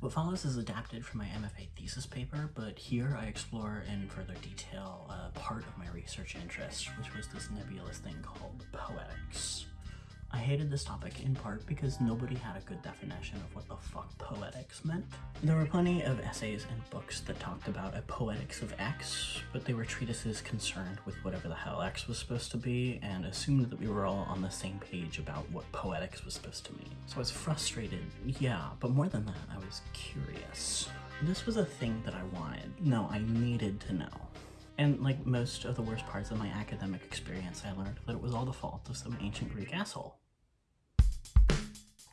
What follows is adapted from my MFA thesis paper, but here I explore in further detail a part of my research interest, which was this nebulous thing called poetics. I hated this topic in part because nobody had a good definition of what the fuck poetics meant. There were plenty of essays and books that talked about a poetics of X, but they were treatises concerned with whatever the hell X was supposed to be and assumed that we were all on the same page about what poetics was supposed to mean. So I was frustrated, yeah, but more than that, I was curious. This was a thing that I wanted. No, I needed to know. And like most of the worst parts of my academic experience, I learned that it was all the fault of some ancient Greek asshole.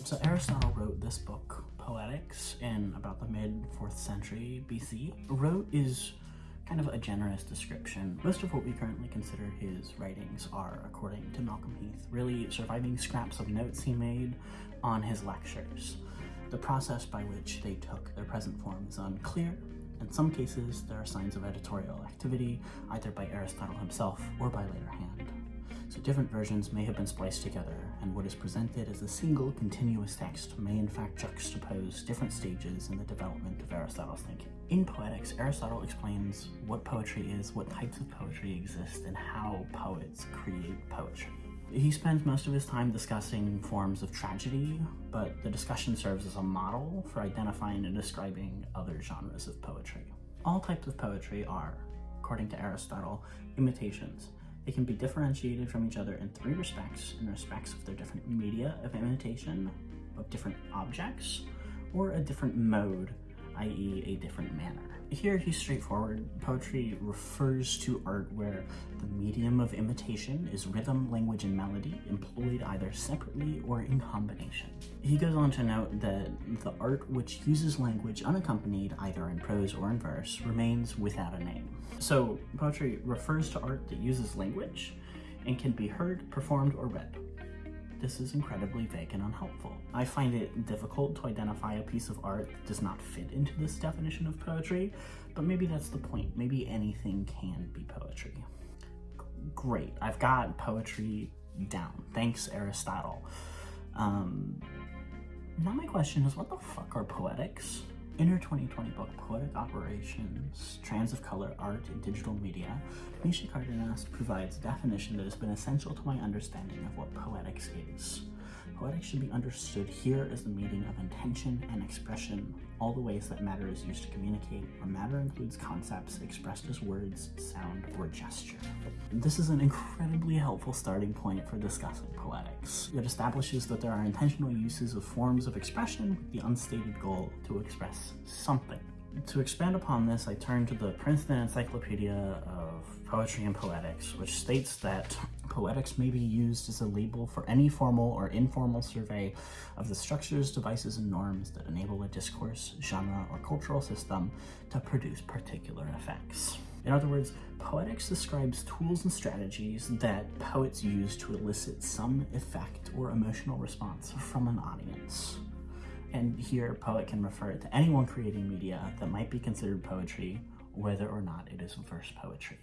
So Aristotle wrote this book, Poetics, in about the mid-4th century BC. Wrote is kind of a generous description. Most of what we currently consider his writings are, according to Malcolm Heath, really surviving scraps of notes he made on his lectures. The process by which they took their present form is unclear. In some cases, there are signs of editorial activity, either by Aristotle himself or by later hand so different versions may have been spliced together, and what is presented as a single continuous text may in fact juxtapose different stages in the development of Aristotle's thinking. In Poetics, Aristotle explains what poetry is, what types of poetry exist, and how poets create poetry. He spends most of his time discussing forms of tragedy, but the discussion serves as a model for identifying and describing other genres of poetry. All types of poetry are, according to Aristotle, imitations, they can be differentiated from each other in three respects, in respects of their different media of imitation, of different objects, or a different mode, i.e. a different manner. Here he's straightforward. Poetry refers to art where the medium of imitation is rhythm, language, and melody, employed either separately or in combination. He goes on to note that the art which uses language unaccompanied either in prose or in verse remains without a name. So poetry refers to art that uses language and can be heard, performed, or read. This is incredibly vague and unhelpful. I find it difficult to identify a piece of art that does not fit into this definition of poetry, but maybe that's the point. Maybe anything can be poetry. Great, I've got poetry down. Thanks, Aristotle. Um, now my question is, what the fuck are poetics? In her 2020 book, Poetic Operations, Trans of Color, Art, and Digital Media, Misha Cardenas provides a definition that has been essential to my understanding of what poetics is. Poetics should be understood here as the meaning of intention and expression, all the ways that matter is used to communicate, where matter includes concepts expressed as words, sound, or gesture. This is an incredibly helpful starting point for discussing poetics. It establishes that there are intentional uses of forms of expression with the unstated goal to express something. To expand upon this, I turn to the Princeton Encyclopedia of Poetry and Poetics, which states that poetics may be used as a label for any formal or informal survey of the structures, devices, and norms that enable a discourse, genre, or cultural system to produce particular effects. In other words, poetics describes tools and strategies that poets use to elicit some effect or emotional response from an audience. And here, poet can refer to anyone creating media that might be considered poetry, whether or not it is verse poetry.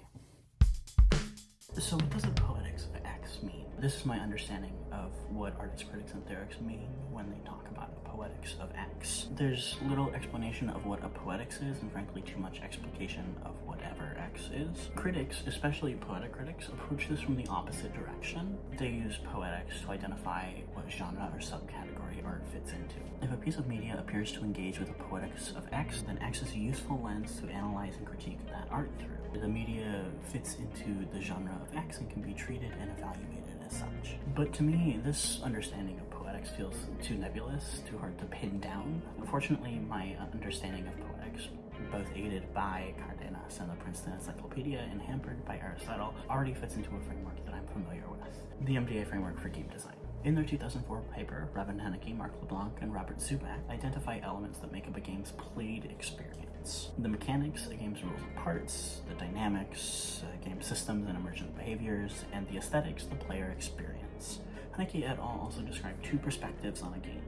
So what does a poetics of X mean? This is my understanding of what artists, critics, and theorists mean when they talk about a poetics of X. There's little explanation of what a poetics is, and frankly too much explication of whatever X is. Critics, especially poetic critics, approach this from the opposite direction. They use poetics to identify what genre or subcategory art fits into. If a piece of media appears to engage with a poetics of X, then X is a useful lens to analyze and critique that art through. The media fits into the genre of X and can be treated and evaluated as such. But to me, this understanding of poetics feels too nebulous, too hard to pin down. Unfortunately, my uh, understanding of poetics both aided by Cardenas and the Princeton Encyclopedia and hampered by Aristotle, already fits into a framework that I'm familiar with, the MDA framework for game design. In their 2004 paper, Robin Hunicke, Marc LeBlanc, and Robert Zubek identify elements that make up a game's played experience. The mechanics, a game's rules and parts, the dynamics, uh, game systems and emergent behaviors, and the aesthetics, the player experience. Hunicke et al. also describe two perspectives on a game.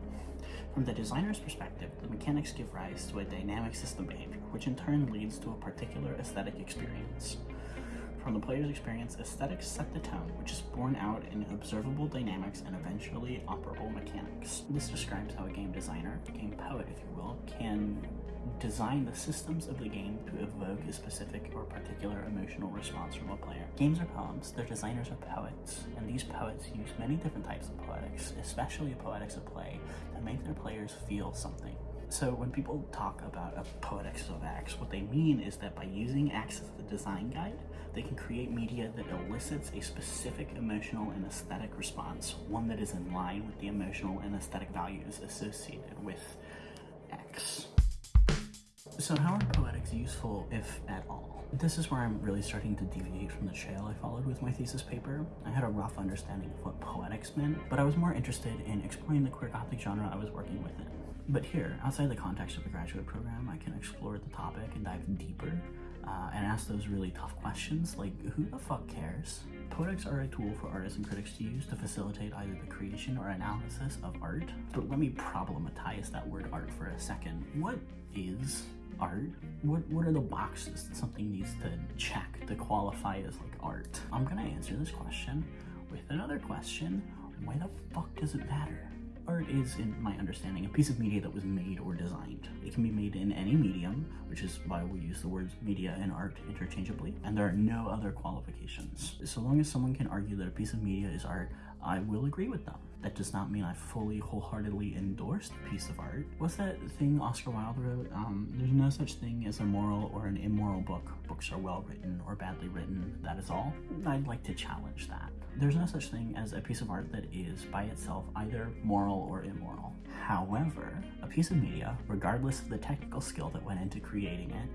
From the designer's perspective, the mechanics give rise to a dynamic system behavior, which in turn leads to a particular aesthetic experience. From the player's experience, aesthetics set the tone, which is borne out in observable dynamics and eventually operable mechanics. This describes how a game designer, game poet if you will, can design the systems of the game to evoke a specific or particular emotional response from a player. Games are poems, their designers are poets, and these poets use many different types of poetics, especially poetics of play, to make their players feel something. So when people talk about a poetics of X, what they mean is that by using X as the design guide, they can create media that elicits a specific emotional and aesthetic response, one that is in line with the emotional and aesthetic values associated with X. So how are poetics useful, if at all? This is where I'm really starting to deviate from the trail I followed with my thesis paper. I had a rough understanding of what poetics meant, but I was more interested in exploring the queer gothic genre I was working within. But here, outside the context of the graduate program, I can explore the topic and dive deeper uh, and ask those really tough questions like who the fuck cares? Poetics are a tool for artists and critics to use to facilitate either the creation or analysis of art. But let me problematize that word art for a second. What is art? What, what are the boxes that something needs to check to qualify as like art? I'm gonna answer this question with another question. Why the fuck does it matter? Art is, in my understanding, a piece of media that was made or designed. It can be made in any medium, which is why we use the words media and art interchangeably, and there are no other qualifications. So long as someone can argue that a piece of media is art, I will agree with them. That does not mean I fully, wholeheartedly endorse the piece of art. What's that thing Oscar Wilde wrote? Um, there's no such thing as a moral or an immoral book. Books are well written or badly written, that is all. I'd like to challenge that. There's no such thing as a piece of art that is, by itself, either moral or immoral. However, a piece of media, regardless of the technical skill that went into creating it,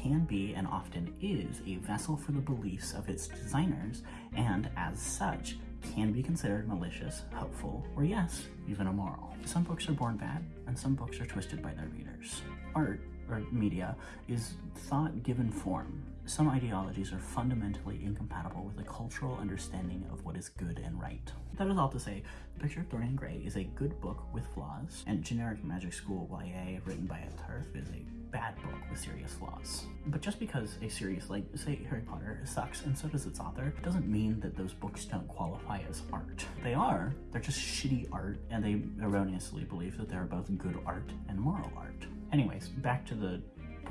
can be and often is a vessel for the beliefs of its designers, and as such, can be considered malicious, hopeful, or yes, even immoral. Some books are born bad, and some books are twisted by their readers. Art, or media, is thought given form. Some ideologies are fundamentally incompatible with a cultural understanding of what is good and right. That is all to say, The Picture of Dorian Gray is a good book with flaws, and generic magic school YA written by a TERF is a bad book serious flaws. But just because a series like, say, Harry Potter sucks and so does its author, doesn't mean that those books don't qualify as art. They are, they're just shitty art, and they erroneously believe that they're both good art and moral art. Anyways, back to the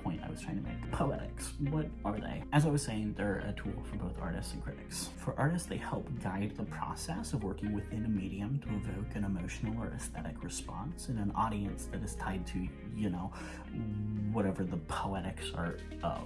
point I was trying to make. Poetics, what are they? As I was saying, they're a tool for both artists and critics. For artists, they help guide the process of working within a medium to evoke an emotional or aesthetic response in an audience that is tied to, you know, whatever the poetics are of.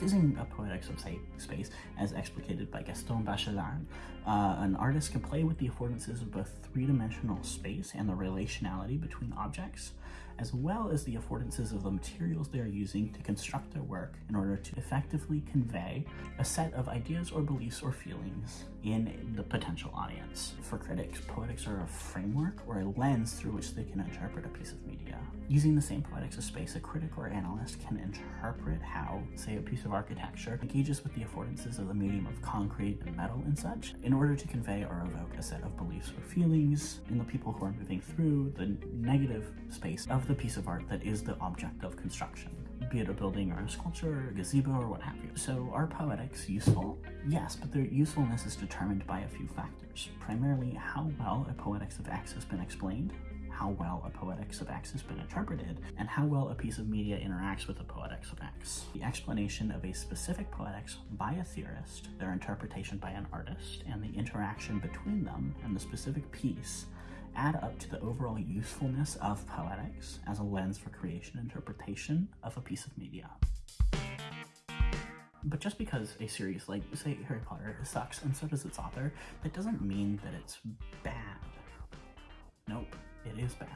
Using a poetics of space as explicated by Gaston Bachelard, uh, an artist can play with the affordances of both three-dimensional space and the relationality between objects, as well as the affordances of the materials they are using to construct their work in order to effectively convey a set of ideas or beliefs or feelings in the potential audience. For critics, poetics are a framework or a lens through which they can interpret a piece of media. Using the same poetics of space, a critic or analyst can interpret how, say, a piece of architecture engages with the affordances of the medium of concrete and metal and such in order to convey or evoke a set of beliefs or feelings in the people who are moving through the negative space of the piece of art that is the object of construction be it a building or a sculpture or a gazebo or what have you. So are poetics useful? Yes, but their usefulness is determined by a few factors. Primarily how well a poetics of X has been explained, how well a poetics of X has been interpreted, and how well a piece of media interacts with a poetics of X. The explanation of a specific poetics by a theorist, their interpretation by an artist, and the interaction between them and the specific piece add up to the overall usefulness of poetics as a lens for creation and interpretation of a piece of media. But just because a series like, say, Harry Potter sucks and so does its author, that doesn't mean that it's bad. Nope, it is bad.